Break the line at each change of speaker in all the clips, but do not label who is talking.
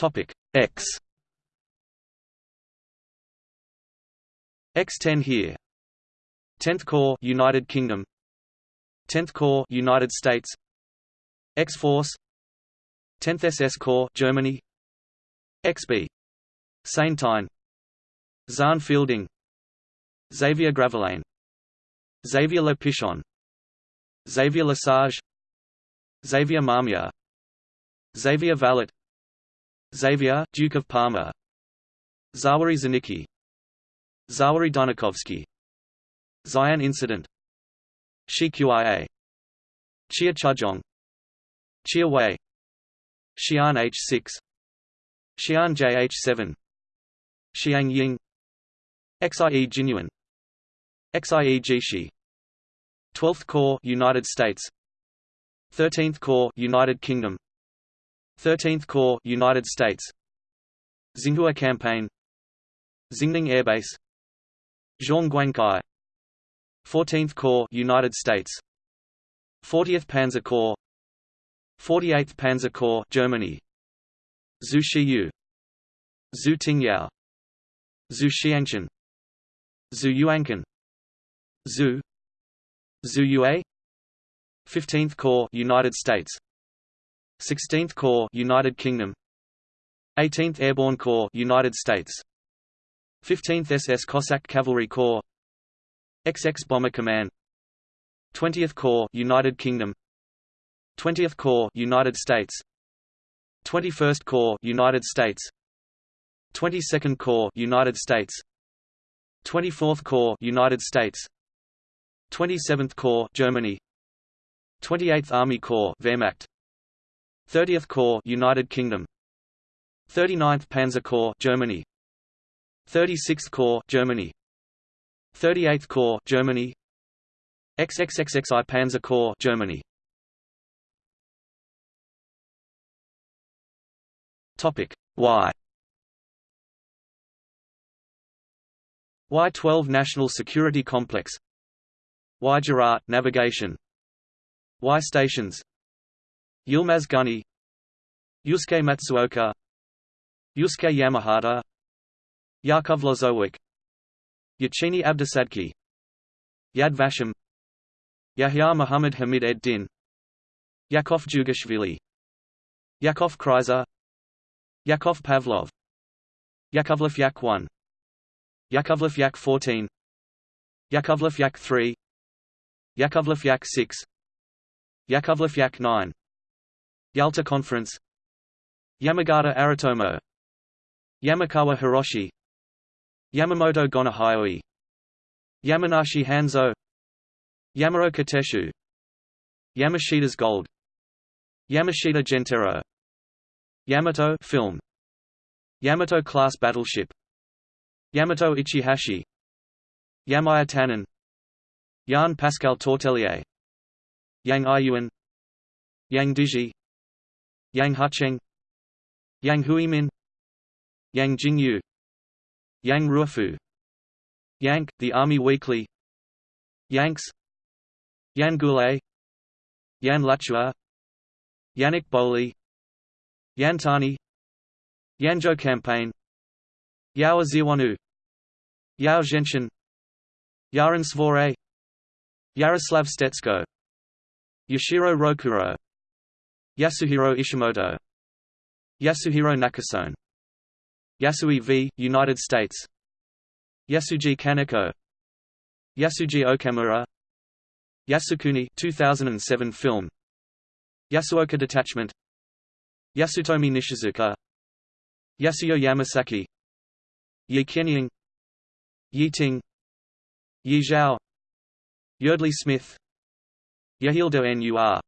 Topic X. X10 here. 10th Corps United Kingdom. 10th Corps United States. X-Force 10th SS Corps Germany. XB Saintine Xan Fielding. Xavier Gravelaine Xavier Le Pichon. Xavier Lesage. Xavier Marmier Xavier Vallat Xavier, Duke of Parma. Zawary Zanicki. Xawery Dunikowski Xi'an Incident. Shi Qia. Chia Chujong Chia Wei. Xi'an H6 Xi'an JH7 Xiang Ying. XIE Jinyuan XIE Jishi 12th Corps United States. 13th Corps United Kingdom 13th Corps United States. Xinhua Campaign. Xingning Airbase. Zhongguancai 14th Corps United States. 40th Panzer Corps. 48th Panzer Corps Germany. Zhu Shiyu Zhu Tingyao. Zhu Xiangchen Zhu Yuankan Zhu. Zhu Yue. 15th Corps United States 16th Corps United Kingdom. 18th Airborne Corps United States. 15th SS Cossack Cavalry Corps. XX Bomber Command. 20th Corps United Kingdom. 20th Corps United States. 21st Corps United States. 22nd Corps United States. 24th Corps United States. 27th Corps Germany. 28th Army Corps Wehrmacht 30th Corps United Kingdom. 39th Panzer Corps Germany. 36th Corps Germany. 38th Corps Germany. XXXXI Panzer Corps Germany. Topic. Y. Y-12 National Security Complex. Y-Girard Navigation. Y Stations Yilmaz Gunny Yusuke Matsuoka Yusuke Yamahata Yakov Lozowick Yachini Abdusadki Yad Vashem Yahya Muhammad Hamid ed Din Yakov Jugashvili Yakov Kreizer Yakov Pavlov Yakovlev Yak 1 Yakovlev Yak 14 Yakovlev Yak 3 Yakovlev Yak 6 Yakovlev Yak 9 Yalta Conference. Yamagata Aritomo. Yamakawa Hiroshi. Yamamoto Gonnohyōe Yamanashi Hanzo. Yamaro Kateshu Yamashita's Gold. Yamashita Gentarō. Yamato film. Yamato class battleship. Yamato Ichihashi. Yamaya Tanin. Yan Pascal Tortelier Yang Aiyuan Yang Diji Yang Hucheng Yang Huimin Yang Jingyu Yang Ruofu Yank, The Army Weekly Yanks Yann Goulet Yan Lachua Yannick Boli Yantani Yanzhou Campaign Yao Ziwanu Yao Zhenshin Yaran Svore Yaroslav Stetsko Yashiro Rokuro Yasuhiro Ishimoto. Yasuhiro Nakasone. Yasui v. United States. Yasuji Kaneko. Yasuji Okamura. Yasukuni 2007 film. Yasuoka Detachment. Yasutomi Nishizuka. Yasuyo Yamasaki. Yi Kenying Yi Ting. Yi Zhao. Yardley Smith. Yehildo Nur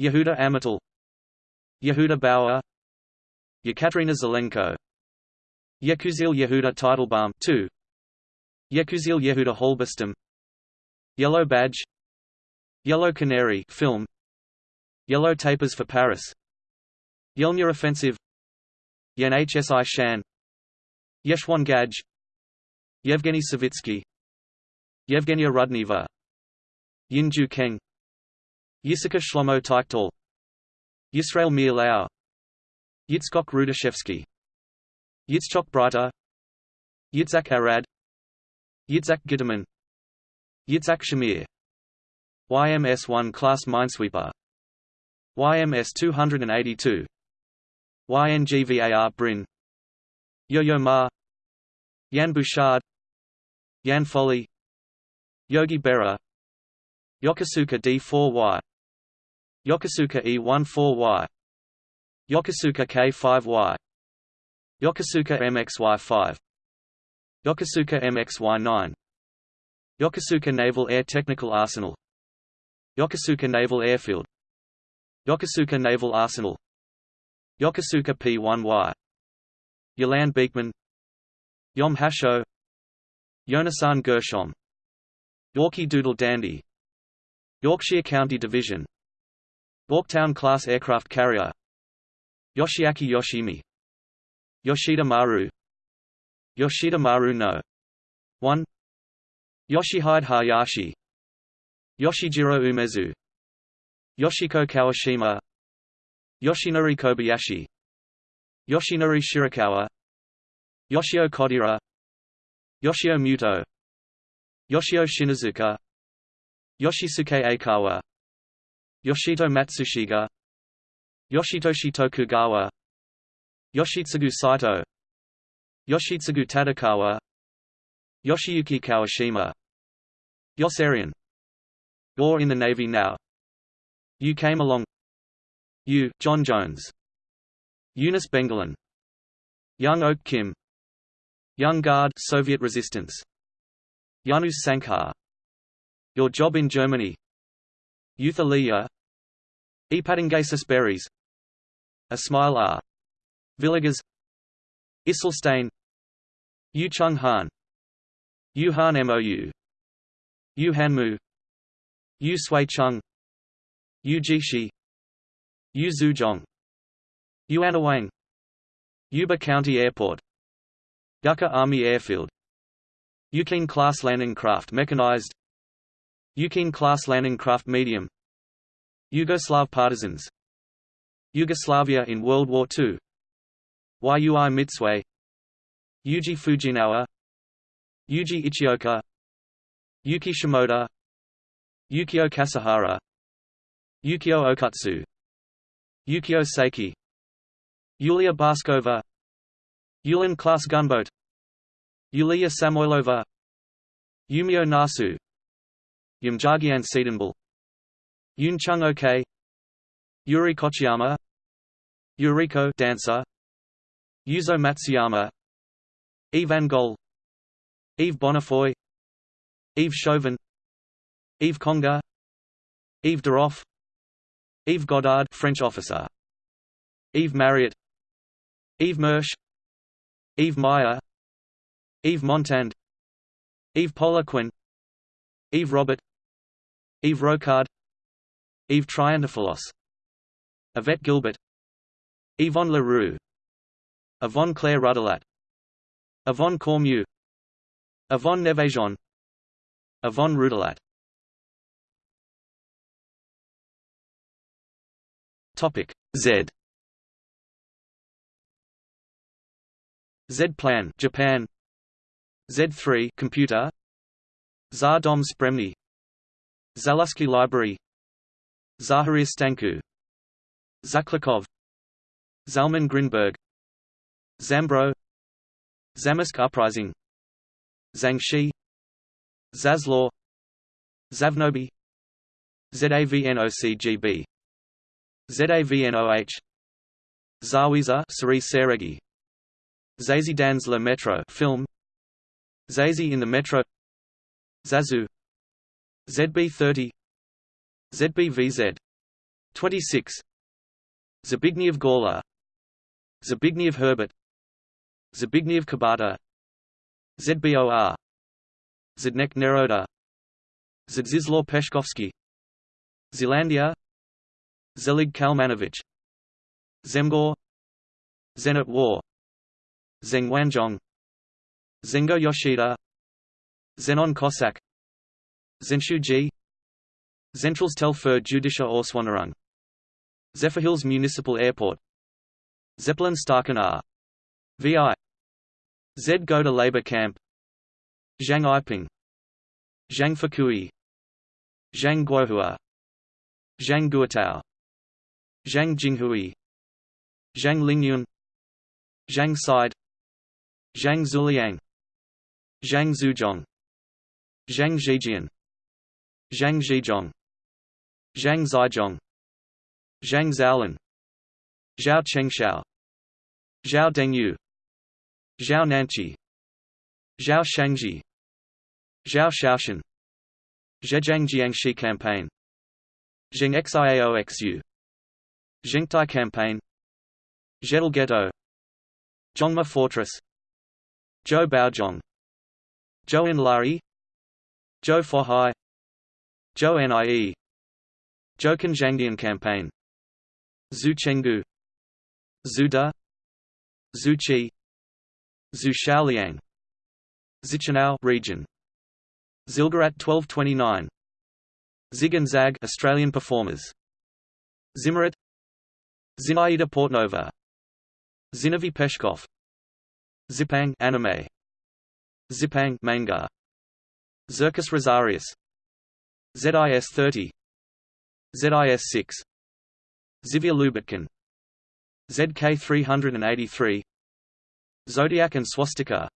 Yehuda Amital Yehuda Bauer Yekaterina Zelenko Yekusiel Yehuda Teitelbaum 2 Yekusiel Yehuda Halberstam Yellow Badge Yellow Canary film Yellow Tapers for Paris Yelnya Offensive Yen HSI Shan Yeshwan Gaj Yevgeny Savitsky Yevgenia Rudneva Yinju Keng Yissachar Shlomo Teichtal Yisrael Meir Lau. Yitzchok Rudashevsky. Yitzchok Breiter. Yitzhak Arad. Yitzhak Gitterman. Yitzhak Shamir. YMS-1 class minesweeper. YMS-282 YNGVAR Brin Yo-Yo Ma. Yan Bouchard. Yan Foley. Yogi Berra. Yokosuka D4Y Yokosuka E14Y Yokosuka K5Y Yokosuka MXY5 Yokosuka MXY9 Yokosuka Naval Air Technical Arsenal. Yokosuka Naval Airfield. Yokosuka Naval Arsenal. Yokosuka P1Y Yolande Beekman. Yom HaShoah. Yonasan Gershom. Yorkie Doodle Dandy. Yorkshire County Division Yorktown Class Aircraft Carrier. Yoshiaki Yoshimi. Yoshida Maru. Yoshida Maru no. 1 Yoshihide Hayashi. Yoshijiro Umezu. Yoshiko Kawashima. Yoshinori Kobayashi. Yoshinori Shirakawa. Yoshio Kodaira. Yoshio Muto. Yoshio Shinozuka Yoshisuke Aikawa Yoshito Matsushige Yoshitoshi Tokugawa Yoshitsugu Saito. Yoshitsugu Tatekawa. Yoshiyuki Kawashima. Yossarian You're in the Navy now. You came along. You, John Jones. Eunice Bengalin Young Oak Kim. Young Guard Soviet resistance. Janus Sankar. Your job in Germany. Youth Aliyah Epatingasis Berries. A Smile R. Villagers Isselstein. Yu Chung Han. Yu Han Mou Yu Hanmou. Yu Sui Chung. Yu Jishi Yu Zhuzhong Yuanawang Yuba County Airport. Yucca Army Airfield. Yukine Class Landing Craft Mechanized. Yukine Class Landing Craft Medium Yugoslav Partisans. Yugoslavia in World War II Yui Mitsue Yuji Fujinawa. Yuji Ichioka. Yuki Shimoda. Yukio Kasahara. Yukio Okutsu. Yukio Seiki. Yulia Baskova. Yulin class gunboat. Yulia Samoylova Yumio Nasu. Yumjaagiin Tsedenbal Yunchung Ok. Yuri Kochiyama. Yuriko dancer. Yuzo Matsuyama. Yves Gol Yves Bonnefoy. Yves Chauvin. Yves Congar Yves Deroff Yves Goddard French officer. Yves Marriott. Yves Mersch. Yves Meyer. Yves Montand. Yves Poliquin Yves Robert. Yves Rocard Yves Triantophilos Yvette Gilbert Yvonne LaRue Yvonne Claire Rudelat Yvonne Cormieux Yvonne Nevejon Yvonne Rudelat Topic Z. Z-Plan Japan. Z3 computer. Za dom spremni Zalusky Library Zaharia Stancu Zaklikov Zalman Grinberg Zambro Zamość Uprising Zhangxi Zaslaw Zavnobi ZAVNOCGB ZAVNOH Zawiza Sari Seregi Zazie dans le Metro film Zazie in the Metro Zazu ZB30 ZBVZ 26 Zbigniew Gorla Zbigniew Herbert. Zbigniew Kabata ZBOR Zednek Neroda. Zdzislaw Peszkowski. Zelandia. Zelig Kalmanovich Zemgor. Zenit War. Zeng Wanzhong Zengo Yoshida. Zenon Kossak Zenshu Ji Zentralstelle für jüdische Auswanderung Zephyrhills Municipal Airport. Zeppelin Staaken R. VI Z Go to Labor Camp. Zhang Yiping Zhang Fukui. Zhang Guohua. Zhang Guotao Zhang Jinghui Zhang Lingyun. Zhang Side Zhang Zuliang. Zhang Zuzhong Zhang Zhijian Zhang Zhizhong Zhang Zhaizhong Zhang Zhaolin Zhao Chengshao Zhao Dengyu Zhao Nanqi Zhao Shangji Zhao Shaoshan Zhejiang Jiangxi Campaign Zheng Xiaoxu Zhengtai Campaign Zhetal Ghetto Zhongma Fortress Zhou Baozhong Zhou Enlai Zhou Fohai Zhou Nie Zhou Zhangdian Campaign. Zhu Chenggu Zhu Da. Zhu Qi. Zhu Shaoliang Zichanao region. Zilgarat 1229 Zig and Zag Australian performers. Zimmerit Zinaida Portnova. Zinovy Peshkov. Zipang anime. Zipang manga. Zirkus Rosarius. ZIS 30 ZIS 6 Zivia Lubetkin ZK 383 Zodiac and Swastika.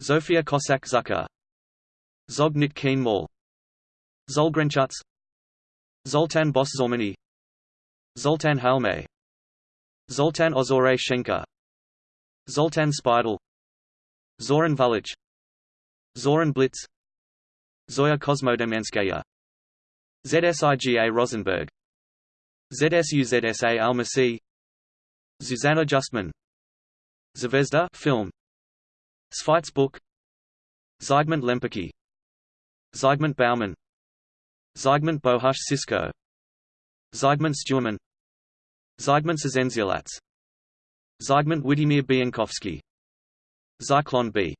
Zofia Cossack Zucker. Zognit Keen Mall. Zolgrenchuts Zoltan Boss Zormani Zoltan Halme Zoltan Ozore Shenka Zoltan Spidel. Zoran Vulic. Zoran Blitz. Zoya Kosmodemyanskaya ZSIGA Rosenberg. ZSUZSA Almacy. Zuzanna Justman. Zvezda film. Sveitz book. Zygmunt Lempicki. Zygmunt Bauman Zygmunt Bohush Cisco Zygmunt Stuermann Zygmunt Szenziolats. Zygmunt Witymir Biankowski. Zyklon B